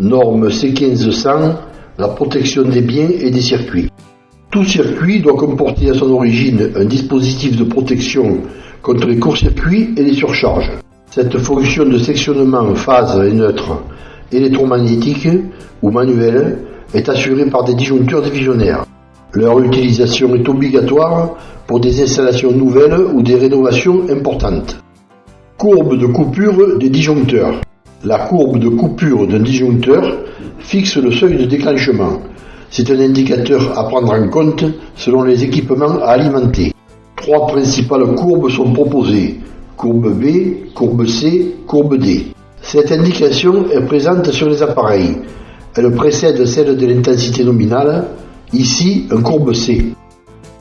Norme C1500, la protection des biens et des circuits. Tout circuit doit comporter à son origine un dispositif de protection contre les courts-circuits et les surcharges. Cette fonction de sectionnement phase et neutre électromagnétique ou manuelle est assurée par des disjoncteurs divisionnaires. Leur utilisation est obligatoire pour des installations nouvelles ou des rénovations importantes. Courbe de coupure des disjoncteurs. La courbe de coupure d'un disjoncteur fixe le seuil de déclenchement. C'est un indicateur à prendre en compte selon les équipements à alimenter. Trois principales courbes sont proposées. Courbe B, courbe C, courbe D. Cette indication est présente sur les appareils. Elle précède celle de l'intensité nominale, ici un courbe C.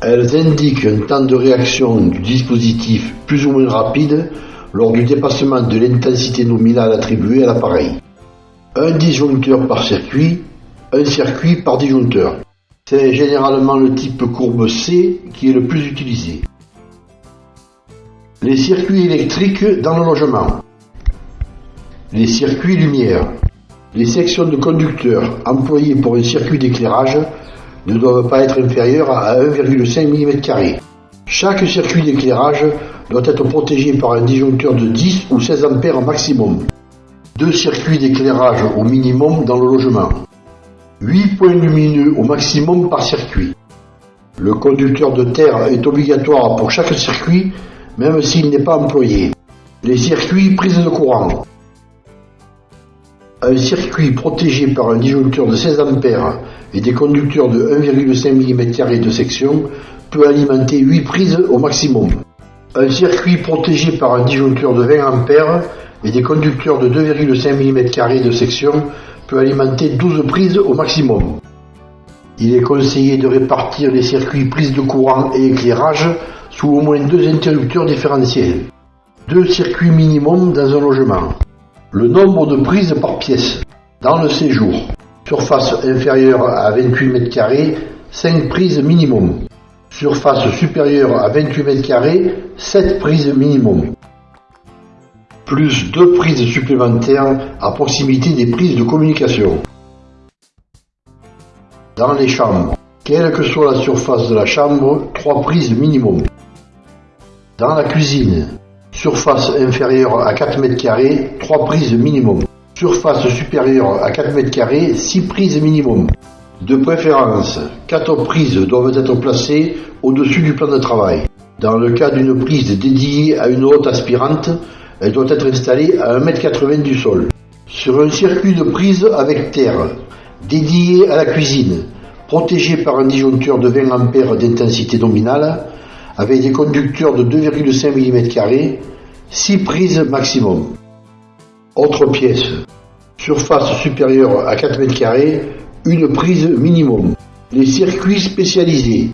Elles indiquent un temps de réaction du dispositif plus ou moins rapide lors du dépassement de l'intensité nominale attribuée à l'appareil. Un disjoncteur par circuit, un circuit par disjoncteur. C'est généralement le type courbe C qui est le plus utilisé. Les circuits électriques dans le logement. Les circuits lumière. Les sections de conducteurs employées pour un circuit d'éclairage ne doivent pas être inférieures à 1,5 mm. Chaque circuit d'éclairage doit être protégé par un disjoncteur de 10 ou 16 A maximum. Deux circuits d'éclairage au minimum dans le logement. 8 points lumineux au maximum par circuit. Le conducteur de terre est obligatoire pour chaque circuit, même s'il n'est pas employé. Les circuits prises de courant. Un circuit protégé par un disjoncteur de 16 A et des conducteurs de 1,5 mm de section peut alimenter 8 prises au maximum. Un circuit protégé par un disjoncteur de 20 A et des conducteurs de 2,5 mm de section peut alimenter 12 prises au maximum. Il est conseillé de répartir les circuits prises de courant et éclairage sous au moins deux interrupteurs différentiels. Deux circuits minimum dans un logement. Le nombre de prises par pièce. Dans le séjour. Surface inférieure à 28 m, 5 prises minimum. Surface supérieure à 28 m, 7 prises minimum. Plus 2 prises supplémentaires à proximité des prises de communication. Dans les chambres. Quelle que soit la surface de la chambre, 3 prises minimum. Dans la cuisine. Surface inférieure à 4 m, 3 prises minimum. Surface supérieure à 4 m, 6 prises minimum. De préférence, 4 prises doivent être placées au-dessus du plan de travail. Dans le cas d'une prise dédiée à une haute aspirante, elle doit être installée à 1,80 m du sol. Sur un circuit de prise avec terre, dédié à la cuisine, protégé par un disjoncteur de 20 A d'intensité nominale, avec des conducteurs de 2,5 mm, 6 prises maximum. Autre pièce. Surface supérieure à 4 m, une prise minimum. Les circuits spécialisés.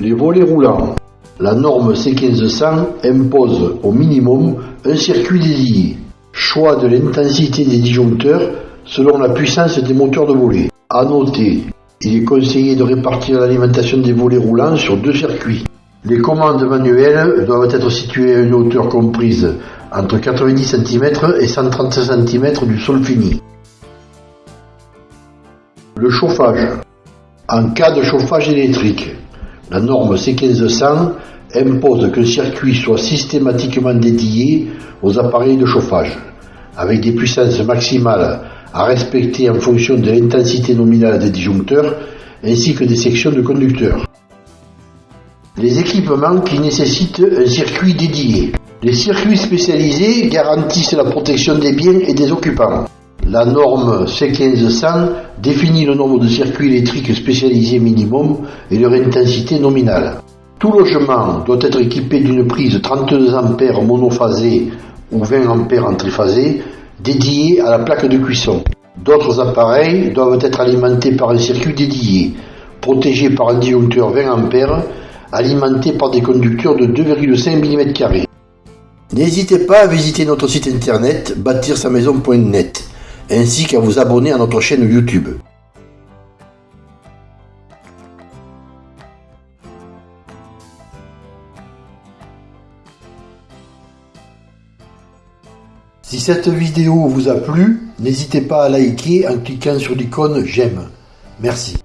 Les volets roulants. La norme C1500 impose au minimum un circuit dédié. Choix de l'intensité des disjoncteurs selon la puissance des moteurs de volets. À noter, il est conseillé de répartir l'alimentation des volets roulants sur deux circuits. Les commandes manuelles doivent être situées à une hauteur comprise entre 90 cm et 130 cm du sol fini. Le chauffage. En cas de chauffage électrique, la norme C1500 impose qu'un circuit soit systématiquement dédié aux appareils de chauffage, avec des puissances maximales à respecter en fonction de l'intensité nominale des disjoncteurs ainsi que des sections de conducteurs. Les équipements qui nécessitent un circuit dédié. Les circuits spécialisés garantissent la protection des biens et des occupants. La norme C1500 définit le nombre de circuits électriques spécialisés minimum et leur intensité nominale. Tout logement doit être équipé d'une prise 32 A monophasée ou 20 A en triphasé dédiée à la plaque de cuisson. D'autres appareils doivent être alimentés par un circuit dédié, protégé par un disjoncteur 20 A, alimenté par des conducteurs de 2,5 mm. N'hésitez pas à visiter notre site internet bâtir-sa-maison.net ainsi qu'à vous abonner à notre chaîne YouTube. Si cette vidéo vous a plu, n'hésitez pas à liker en cliquant sur l'icône j'aime. Merci.